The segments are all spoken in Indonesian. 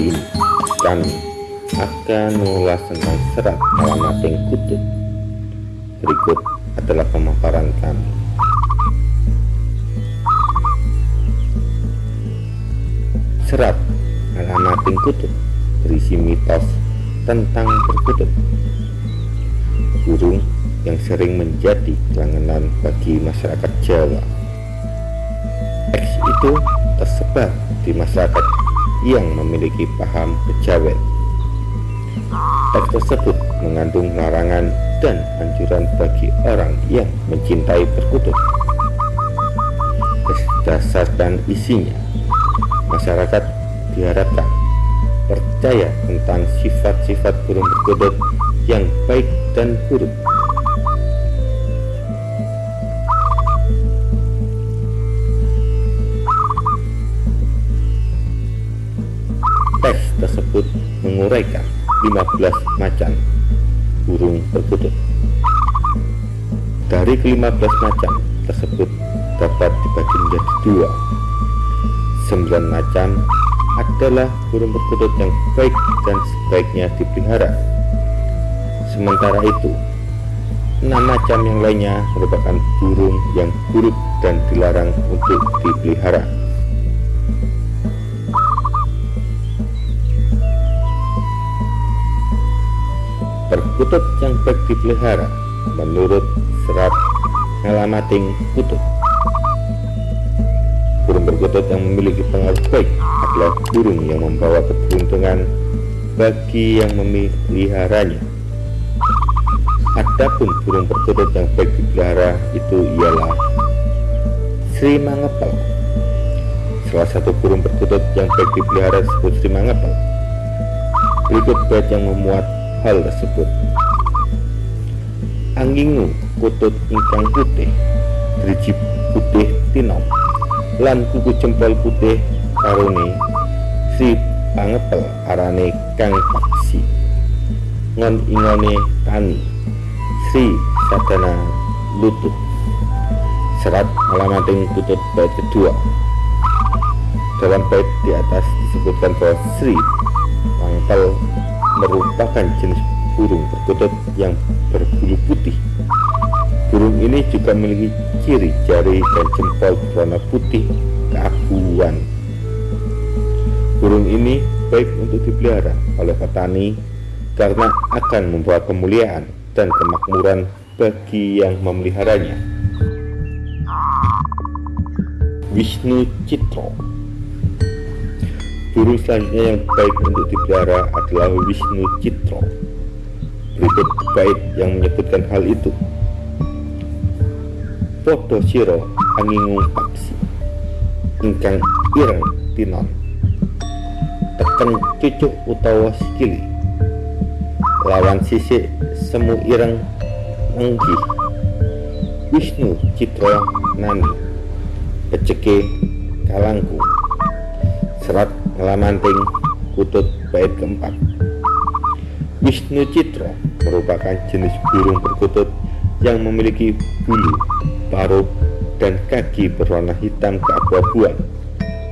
Kali ini kami akan mengulas tentang serat alamating kutub. Berikut adalah pemaparan kami. Serat alamating kutub berisi mitos tentang perkutub. Burung yang sering menjadi kelangenan bagi masyarakat Jawa. Teks itu tersebar di masyarakat yang memiliki paham kejawen. Teks tersebut mengandung larangan dan anjuran bagi orang yang mencintai perkutub. Berdasarkan isinya, masyarakat diharapkan percaya tentang sifat-sifat burung perkutut yang baik dan buruk. Menguraikan 15 macam burung perkutut. Dari ke-15 macam tersebut dapat dibagi menjadi dua sembilan macam adalah burung perkutut yang baik dan sebaiknya dipelihara. Sementara itu, enam macam yang lainnya merupakan burung yang buruk dan dilarang untuk dipelihara. Perkutut yang baik dipelihara menurut serat ngelamating kutub burung perkutut yang memiliki pengaruh baik adalah burung yang membawa keberuntungan bagi yang memeliharanya. Adapun burung perkutut yang baik dipelihara itu ialah Sri Mangepel. Salah satu burung perkutut yang baik dipelihara disebut Sri Mangepel. Berikut bait yang memuat hal tersebut. Anggingu kutut ingkang putih, driji putih tinom lan kuku jempol putih karone si pangepel arane kang paksi. Ngon ingone tani Sri Sadana Lutut. Serat alamating tutut bait kedua. Dalam bait di atas disebutkan bahwa Sri Pangepel merupakan jenis burung perkutut yang berbulu putih burung ini juga memiliki ciri jari dan jempol berwarna putih keabuan. Burung ini baik untuk dipelihara oleh petani karena akan membawa kemuliaan dan kemakmuran bagi yang memeliharanya. Wisnu Citro Burung selanjutnya yang baik untuk dipelihara adalah Wisnu Citro. Berikut bait yang menyebutkan hal itu. Podo siro angingung paksi ingkang ireng tinon. Teken cucuk utawa sikili lawan sisik semu ireng nenggi Wisnu Citra Nani. Peceke Kalangku. Serat Ngelamanting Kutut Bait keempat Wisnu Citra merupakan jenis burung perkutut yang memiliki bulu paruh, dan kaki berwarna hitam keabu-abuan.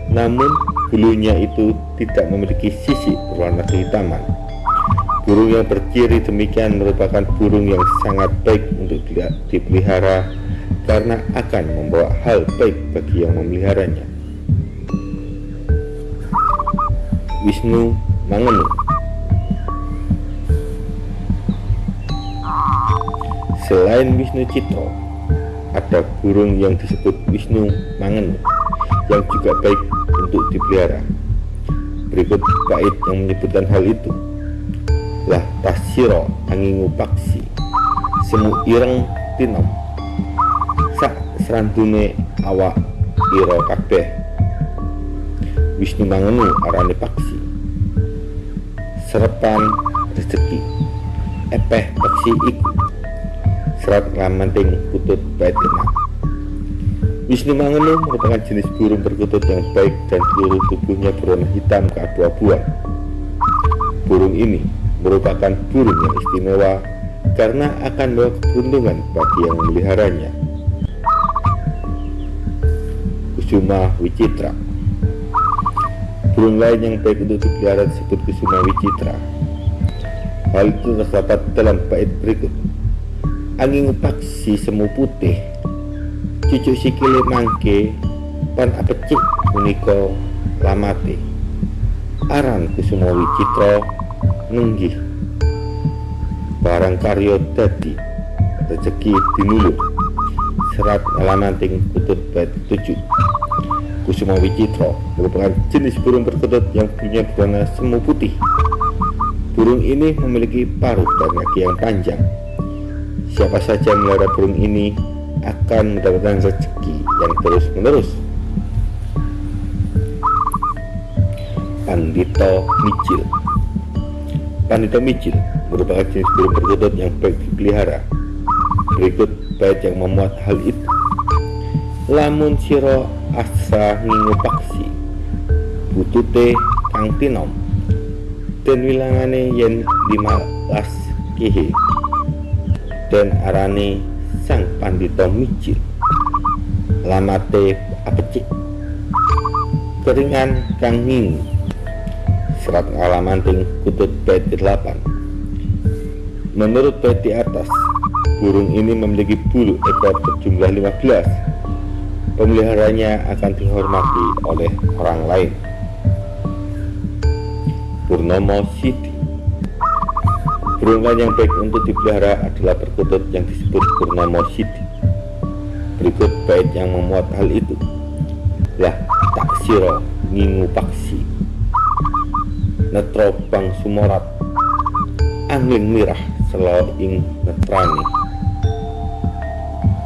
Namun, bulunya itu tidak memiliki sisi berwarna kehitaman. Burung yang berciri demikian merupakan burung yang sangat baik untuk dipelihara karena akan membawa hal baik bagi yang memeliharanya. Wisnu Mangenu Selain Wisnu Citro, ada burung yang disebut Wisnu Mangen yang juga baik untuk dipelihara. Berikut bait yang menyebutkan hal itu. Lah tasiro angingu paksi semu ireng tinom sak serandune awak iro kabeh Wisnu Mangenu arane paksi serepan rezeki. Epeh paksi iku. Serat lamanting kutut bait Wisnu Mangenu merupakan jenis burung perkutut yang baik dan seluruh tubuhnya berwarna hitam keabu-abuan. Burung ini merupakan burung yang istimewa karena akan membawa keberuntungan bagi yang memeliharanya. Kusuma Wicitra Burung lain yang baik untuk dipelihara disebut kusuma wicitra. Hal itu terdapat dalam bait berikut. Angin paksi semu putih, cucuk sikile mangke, pan apecik punika lamate. Aran kusuma wicitra nenggih. Barang karyo dadi rezeki dinulur serat ngalamanting kutut bait tujuh Kusuma Wicitra merupakan jenis burung perkutut yang punya berwarna semu putih. Burung ini memiliki paruh dan kaki yang panjang. Siapa saja melihara burung ini akan mendapatkan rezeki yang terus-menerus. Pandito Micil Pandito Micil merupakan jenis burung perkutut yang baik dipelihara. Berikut bait yang memuat hal itu. Lamun siro asa ngingu paksi butute kang tinom. Dan wilangane yen 15 kihi dan arane sang pandito micil lamate apecik. Keringan kang ngingu. Serat ngalamanting kutut bait 8 menurut bait di atas burung ini memiliki bulu ekor berjumlah 15 pemeliharanya akan dihormati oleh orang lain. Purnomo Siti Burungan yang baik untuk dipelihara adalah perkutut yang disebut Purnomo Siti. Berikut bait yang memuat hal itu. Lah taksiro ngingu paksi Netro bang sumorat Angling mirah selo ing netrani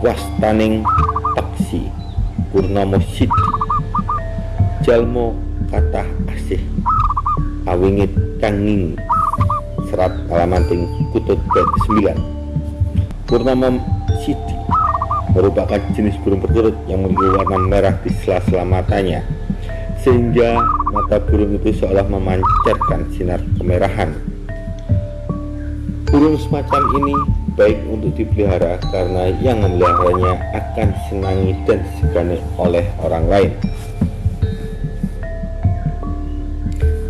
Wastaning Purnomo Siti Jalmo kata asih. Awingit kanging. Serat kalamanting kutut bait 9 Purnomo Siti merupakan jenis burung perkutut yang memiliki warna merah di sela-sela matanya sehingga mata burung itu seolah memancarkan sinar kemerahan. Burung semacam ini baik untuk dipelihara karena yang memeliharanya akan disenangi dan disegani oleh orang lain.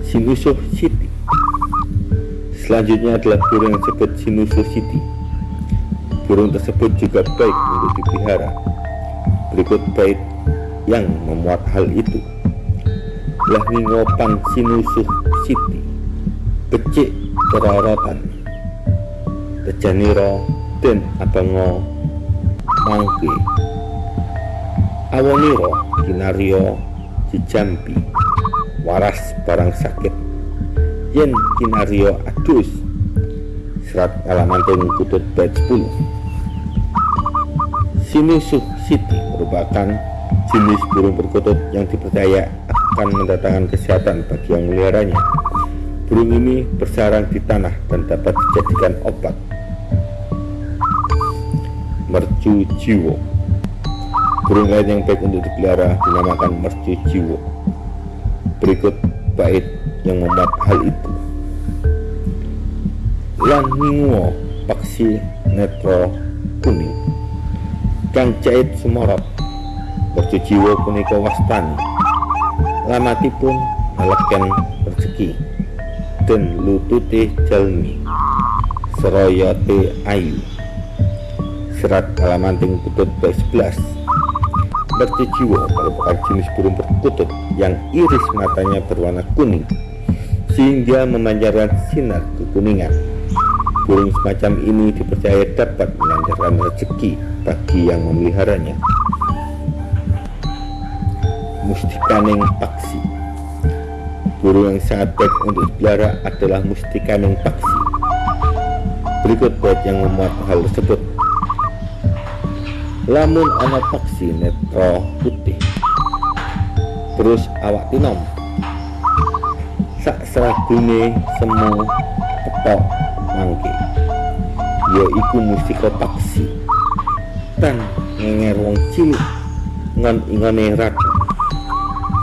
Sinusuh City Selanjutnya adalah burung yang disebut Sinusuh City. Burung tersebut juga baik untuk dipelihara. Berikut bait yang memuat hal itu. Lah ngopang sinusuh City. Becik kerorotan Tejaniro den abango mangke. Awoniro kinario jijambi waras barang sakit. Yen kinario adus serat alamanting kutut bait 10 Sinusuh Siti merupakan jenis burung perkutut yang dipercaya akan mendatangkan kesehatan bagi yang meliharanya. Burung ini bersarang di tanah dan dapat dijadikan obat. Mercu jiwo. Burung lain yang baik untuk dipelihara dinamakan mercu jiwo. Berikut bait yang memuat hal itu. Langingwo paksi netro kuning. Kang jahit semorot mercu jiwo punika wastani. Lamatipun ngeleken rezeki dan lutute jalmi seroyote ayu Serat Kalamanting Putut ke-11 Bercijiwo merupakan jenis burung perkutut yang iris matanya berwarna kuning sehingga memancarkan sinar kekuningan. Burung semacam ini dipercaya dapat melancarkan rezeki bagi yang memeliharanya. Mustikaning Paksi Burung yang sangat baik untuk dipelihara adalah Mustikaning Paksi. Berikut bait yang memuat hal tersebut. Lamun ana paksi netro putih. Terus awak tinom. Sak seragune semu petok mangke. Iku musika paksi dan ngenger wong cilik. Ngon ingone rat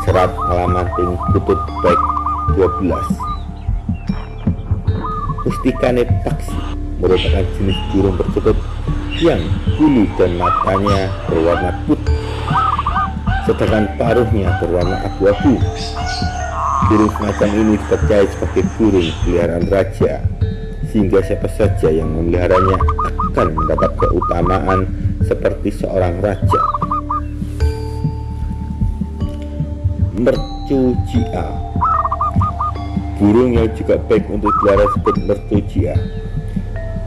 serat halaman kutut baik 12 mustikane paksi merupakan jenis burung perkutut yang bulu dan matanya berwarna putih. Sedangkan paruhnya berwarna abu-abu. Burung semacam ini dipercaya sebagai burung peliharaan raja, sehingga siapa saja yang memeliharanya akan mendapat keutamaan seperti seorang raja. Mercujia Burung yang juga baik untuk pelihara disebut mercujia.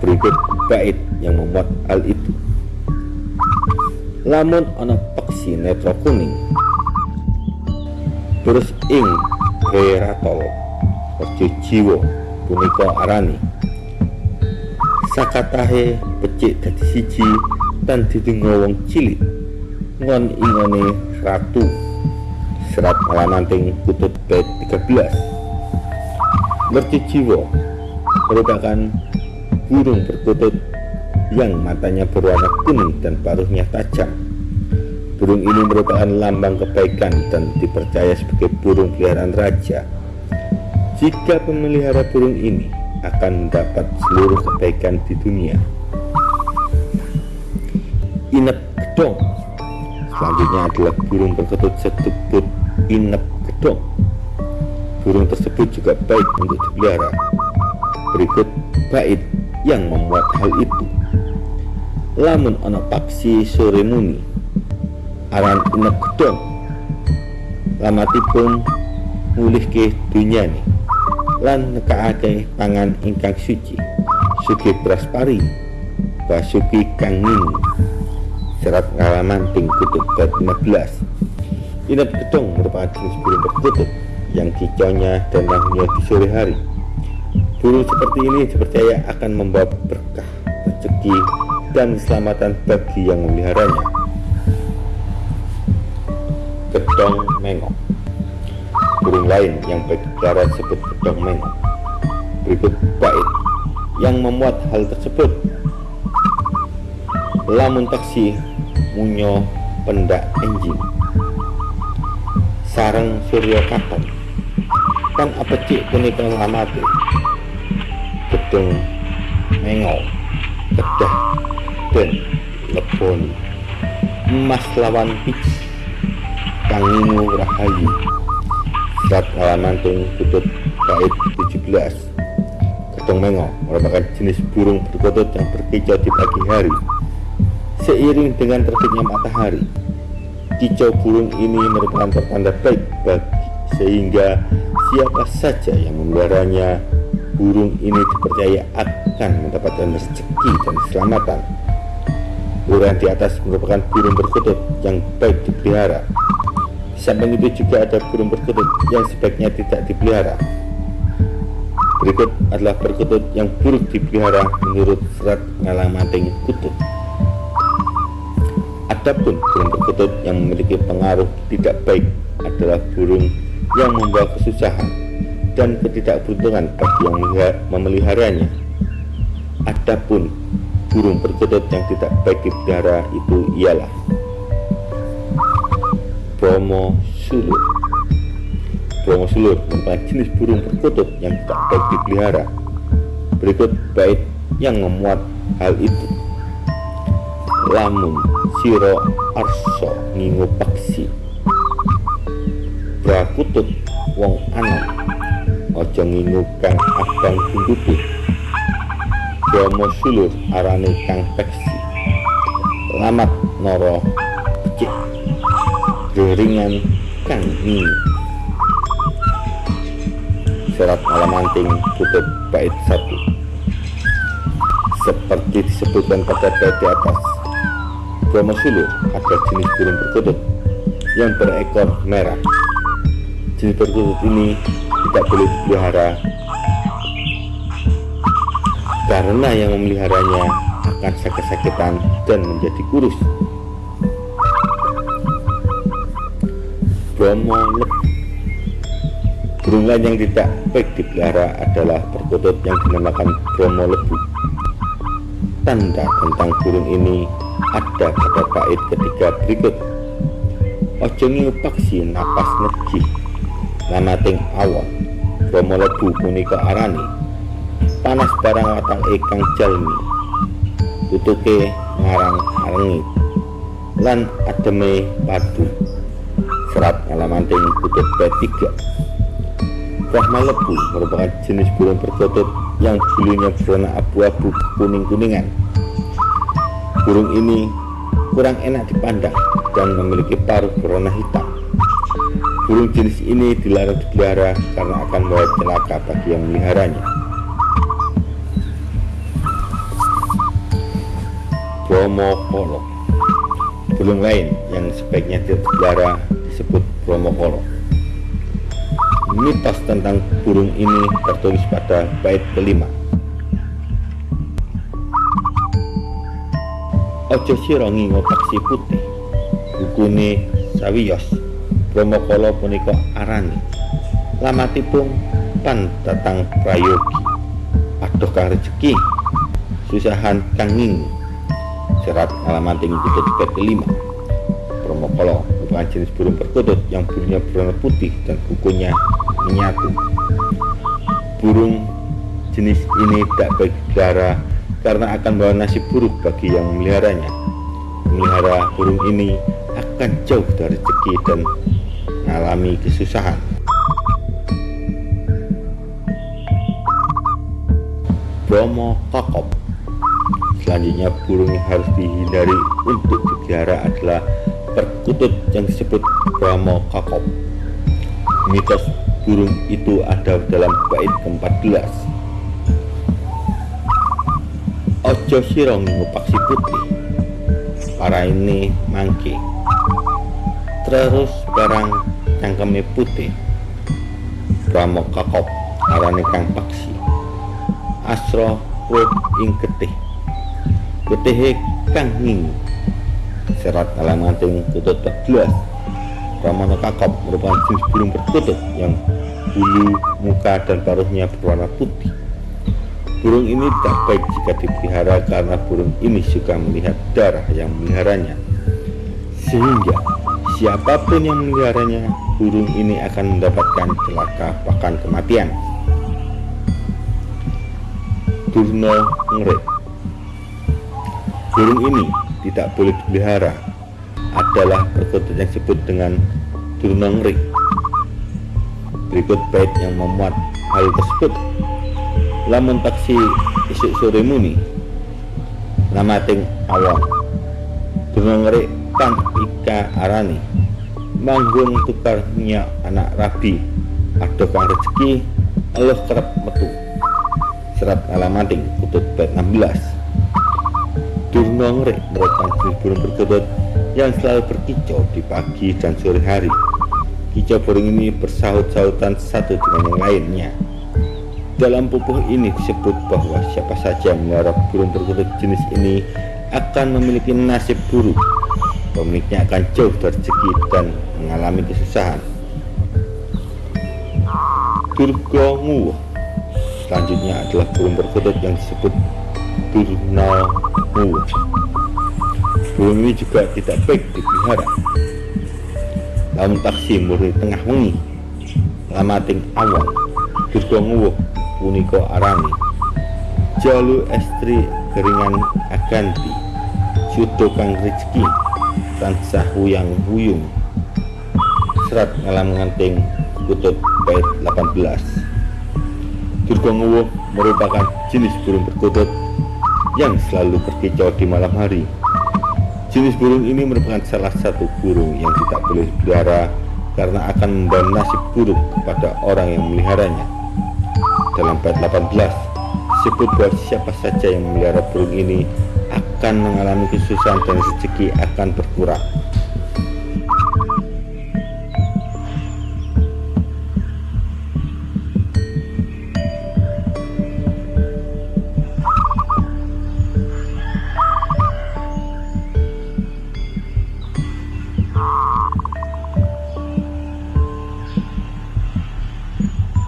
Berikut bait yang memuat hal itu. Lamun ana peksi netro kuning terus ing Ratol Rejo Jiwo punika arani sakatahe pecik dadi siji dan didungo wong cilik ngon ingone ratu serat malamanting kutut bait 13 Mercu Jiwo merupakan burung berkutut yang matanya berwarna kuning dan paruhnya tajam Burung ini merupakan lambang kebaikan dan dipercaya sebagai burung peliharaan raja. Jika pemelihara burung ini akan mendapat seluruh kebaikan di dunia. Inep gedong Selanjutnya adalah burung berketut setubut inep gedong Burung tersebut juga baik untuk dipelihara. Berikut bait yang memuat hal itu. Lamun ono paksi sore muni aran unek gedong lamatipun mulih ke dunia nih lan nekake pangan ingkang suci sugi praspari basuki kang ngini serat ngalamanting kutub bab 16 inap gedong merupakan jenis burung berkutub yang kicaunya dan lahirnya di sore hari. Burung seperti ini dipercaya akan membawa berkah rezeki dan keselamatan bagi yang memeliharanya gedong mengok. Burung lain yang berbicara disebut gedong mengok. Berikut bait yang memuat hal tersebut. Lamun taksi munyo pendak enjing sarang surya katon kan apa cik? Punika lamate gedong mengok kedah dan lepon emas lawan pitch Kanginu Rahayu. Surat Alamantung Kutub Bait 17 Ketong Mengo merupakan jenis burung berkutut yang berkicau di pagi hari. Seiring dengan terbitnya matahari Kicau burung ini merupakan pertanda baik bagi sehingga siapa saja yang memeliharanya burung ini dipercaya akan mendapatkan rezeki dan keselamatan Burung di atas merupakan burung berkutut yang baik dipelihara samping itu juga ada burung perkutut yang sebaiknya tidak dipelihara. Berikut adalah perkutut yang buruk dipelihara menurut serat ngalang manting kutut. Adapun burung perkutut yang memiliki pengaruh tidak baik adalah burung yang membawa kesusahan dan ketidakberuntungan bagi yang memeliharanya. Adapun burung perkutut yang tidak baik dipelihara itu ialah Bromo sulur. Bromo sulur merupakan jenis burung perkutut yang tak baik dipelihara Berikut bait yang memuat hal itu Lamun siro arso ngingu paksi Brakutut wong anak Ojo ngingu kang abang bunduti Bromo sulur arane kang peksi. Lamat noro becik Deringan Kang Ming Surat Alamanting tutup bait 1 Seperti disebutkan pada di atas Bromo Sulu ada jenis burung perkutut yang berekor merah. Jenis perkutut ini tidak boleh dipelihara. Karena yang memeliharanya akan sakit-sakitan dan menjadi kurus. Bromo Burung lain yang tidak baik dipelihara adalah perkutut yang dinamakan Bromo lebu Tanda tentang burung ini ada pada bait ketiga berikut. Ojo paksi napas negi Namating awon Bromo lebu punika arani. Panas barang watang ikang jalmi. Tutuke ngarang arengit Lan ademe padu. Serat Alamanting kutub B3 Brahma lebu merupakan jenis burung perkutut yang bulunya berwarna abu-abu kuning-kuningan. Burung ini kurang enak dipandang dan memiliki paruh berwarna hitam. Burung jenis ini dilarang dipelihara karena akan membawa celaka bagi yang memeliharanya. Bromokolo Burung lain yang sebaiknya dipelihara disebut bromokolo. Mitos tentang burung ini tertulis pada bait kelima. Ojo sira ngingo paksi putih. Bukune sawiyos. Brahmakala punika arani. Lamatipun pan datang prayogi. Aduh kang rezeki. Susahan kang ngingu. Serat alamating kutut bait kelima. Brahmakala merupakan jenis burung perkutut yang bulunya berwarna putih dan kukunya menyatu. Burung jenis ini tak dipelihara karena akan bawa nasib buruk bagi yang memeliharanya. Memelihara burung ini akan jauh dari rezeki dan mengalami kesusahan. Bromo kokop Selanjutnya burung yang harus dihindari untuk dipelihara adalah perkutut yang disebut Bromo kokop. Mitos burung itu ada dalam bait ke-14 Ojo sirong ngupaksi putih. Para ini mangke terus barang cangkeme putih. Brahmo kakop arane kang paksi. Asro wit ing getih. Getihe kang ning serat alamanting kutut 14 Ramana kakap merupakan jenis burung perkutut yang bulu, muka, dan paruhnya berwarna putih. Burung ini tak baik jika dipelihara karena burung ini suka melihat darah yang memeliharanya. Sehingga siapa pun yang memeliharanya, burung ini akan mendapatkan celaka bahkan kematian. Durno Ngret Burung ini tidak boleh dipelihara adalah perkutut yang disebut dengan Durunongri. Berikut bait yang memuat hal tersebut. Lamun taksi isuk sore muni, namating awam. Durunongri kang ika arani, manggung tukar minyak anak rabi, ada kang rezeki, Allah kerap metu. Serat alamating kutut bait 16. Durunongri merupakan jenis burung perkutut yang selalu berkicau di pagi dan sore hari. Kicau burung ini bersaut-sautan satu dengan yang lainnya. Dalam pupuh ini disebut bahwa siapa saja melihara burung perkutut jenis ini akan memiliki nasib buruk. Pemiliknya akan jauh dari dan mengalami kesusahan. Durga Selanjutnya adalah burung perkutut yang disebut Nguwuh burung ini juga tidak baik dipelihara lamun taksi murni tengah wengi lamating awang durga nguwuh punika arani jalu estri keringan aganti sudo kang rezeki tansah huyang huyung. Serat ngalam nganting kutut bait 18 Durga Nguwuh merupakan jenis burung perkutut yang selalu berkicau di malam hari. Jenis burung ini merupakan salah satu burung yang tidak boleh dipelihara karena akan membawa nasib buruk kepada orang yang memeliharanya. Dalam bait 18, disebut bahwa siapa saja yang memelihara burung ini akan mengalami kesusahan dan rezeki akan berkurang.